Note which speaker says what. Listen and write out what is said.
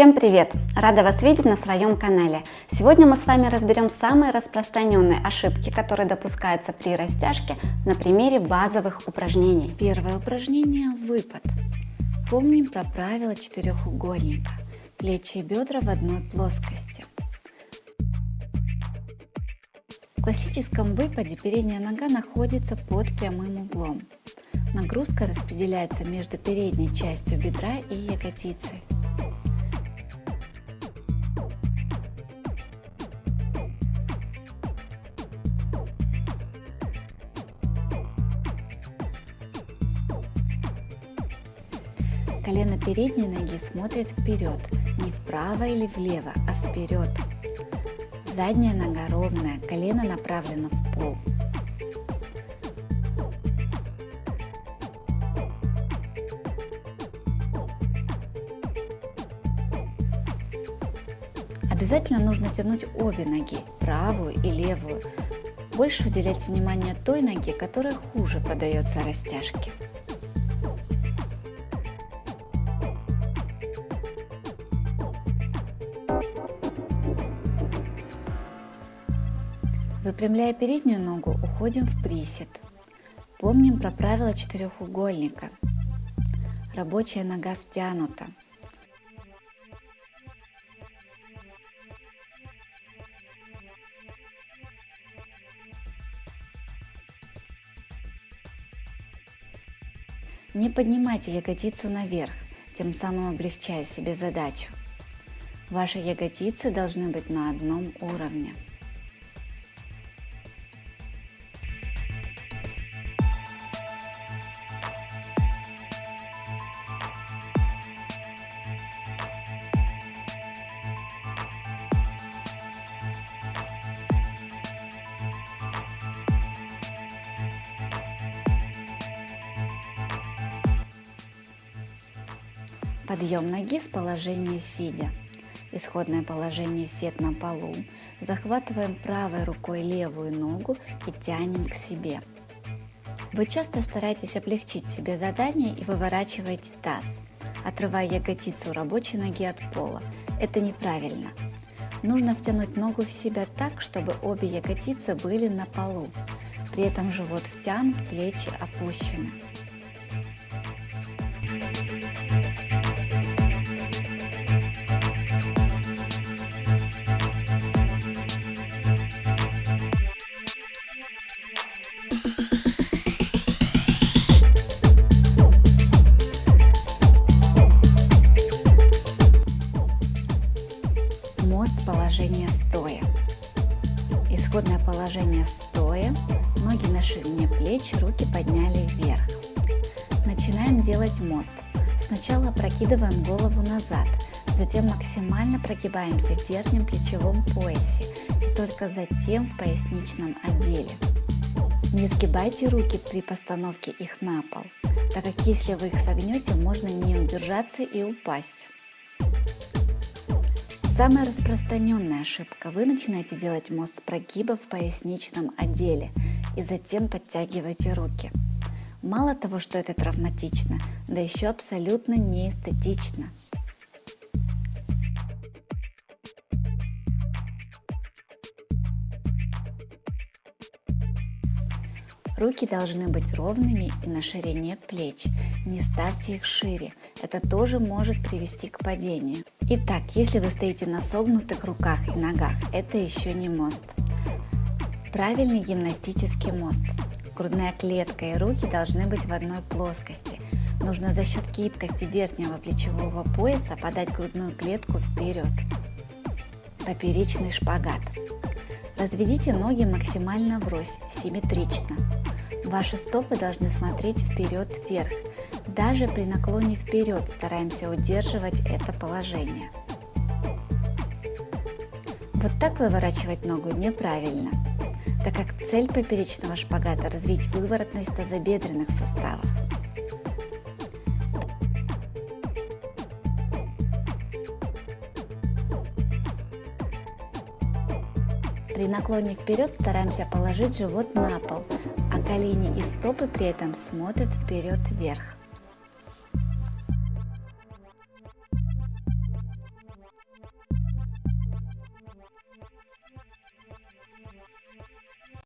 Speaker 1: Всем привет! Рада вас видеть на своем канале. Сегодня мы с вами разберем самые распространенные ошибки, которые допускаются при растяжке на примере базовых упражнений.
Speaker 2: Первое упражнение – выпад. Помним про правило четырехугольника. Плечи и бедра в одной плоскости. В классическом выпаде передняя нога находится под прямым углом. Нагрузка распределяется между передней частью бедра и ягодицей. Колено передней ноги смотрит вперед, не вправо или влево, а вперед. Задняя нога ровная, колено направлено в пол. Обязательно нужно тянуть обе ноги, правую и левую. Больше уделять внимание той ноге, которая хуже поддается растяжке. Выпрямляя переднюю ногу, уходим в присед. Помним про правило четырехугольника. Рабочая нога втянута. Не поднимайте ягодицу наверх, тем самым облегчая себе задачу. Ваши ягодицы должны быть на одном уровне. Подъем ноги с положения сидя. Исходное положение сед на полу. Захватываем правой рукой левую ногу и тянем к себе. Вы часто стараетесь облегчить себе задание и выворачиваете таз, отрывая ягодицу рабочей ноги от пола. Это неправильно. Нужно втянуть ногу в себя так, чтобы обе ягодицы были на полу. При этом живот втянут, плечи опущены. Стоя. Исходное положение стоя. Ноги на ширине плеч, руки подняли вверх. Начинаем делать мост. Сначала прокидываем голову назад, затем максимально прогибаемся в верхнем плечевом поясе и только затем в поясничном отделе. Не сгибайте руки при постановке их на пол, так как если вы их согнете, можно не удержаться и упасть. Самая распространенная ошибка. Вы начинаете делать мост прогиба в поясничном отделе и затем подтягиваете руки. Мало того, что это травматично, да еще абсолютно неэстетично. Руки должны быть ровными и на ширине плеч. Не ставьте их шире, это тоже может привести к падению. Итак, если вы стоите на согнутых руках и ногах, это еще не мост. Правильный гимнастический мост. Грудная клетка и руки должны быть в одной плоскости. Нужно за счет гибкости верхнего плечевого пояса подать грудную клетку вперед. Поперечный шпагат. Разведите ноги максимально врозь, симметрично. Ваши стопы должны смотреть вперед-вверх. Даже при наклоне вперед стараемся удерживать это положение. Вот так выворачивать ногу неправильно, так как цель поперечного шпагата – развить выворотность тазобедренных суставов. При наклоне вперед стараемся положить живот на пол, а колени и стопы при этом смотрят вперед вверх.